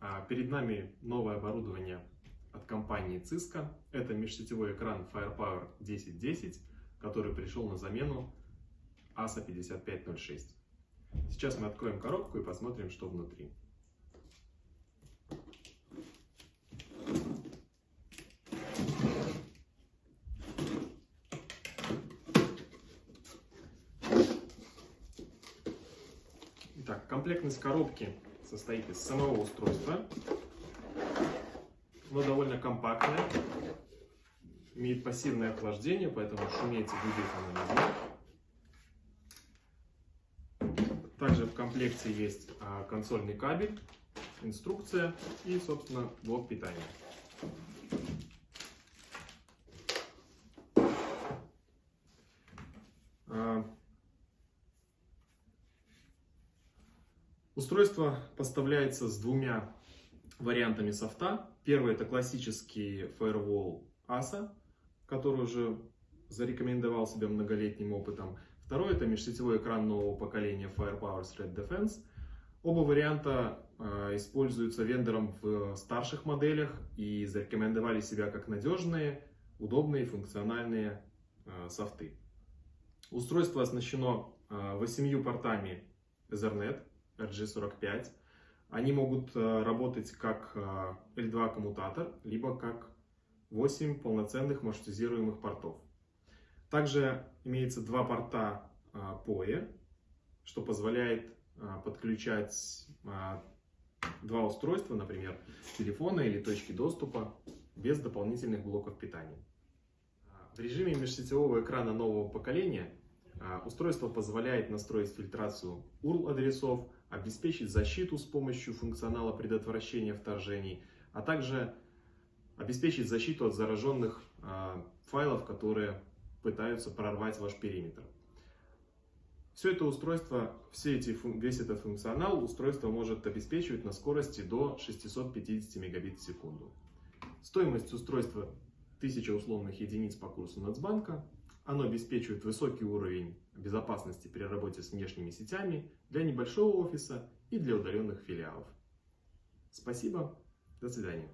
А, Перед нами новое оборудование от компании Cisco. Это межсетевой экран Firepower 1010, который пришел на замену ASA 5506. Сейчас мы откроем коробку и посмотрим, что внутри. Итак, комплектность коробки состоит из самого устройства. Оно довольно компактное, имеет пассивное охлаждение, поэтому шуметь и гудеть оно не будет. Также в комплекте есть а, консольный кабель, инструкция и, собственно, блок питания. А, Устройство поставляется с двумя вариантами софта. Первый это классический Firewall ASA, который уже зарекомендовал себя многолетним опытом. Второй это межсетевой экран нового поколения Firepower Threat Defense. Оба варианта э, используются вендором в старших моделях и зарекомендовали себя как надежные, удобные, функциональные э, софты. Устройство оснащено э, 8 портами Ethernet RG45. Они могут э, работать как L2 э, коммутатор, либо как 8 полноценных маршрутизируемых портов. Также имеется два порта PoE, э, что позволяет подключать два устройства, например, телефона или точки доступа, без дополнительных блоков питания. В режиме межсетевого экрана нового поколения устройство позволяет настроить фильтрацию URL-адресов, обеспечить защиту с помощью функционала предотвращения вторжений, а также обеспечить защиту от зараженных э, файлов, которые пытаются прорвать ваш периметр. Все это устройство, все эти, весь этот функционал устройство может обеспечивать на скорости до 650 мегабит в секунду. Стоимость устройства 1000 условных единиц по курсу Нацбанка. Оно обеспечивает высокий уровень безопасности при работе с внешними сетями для небольшого офиса и для удаленных филиалов. Спасибо, до свидания.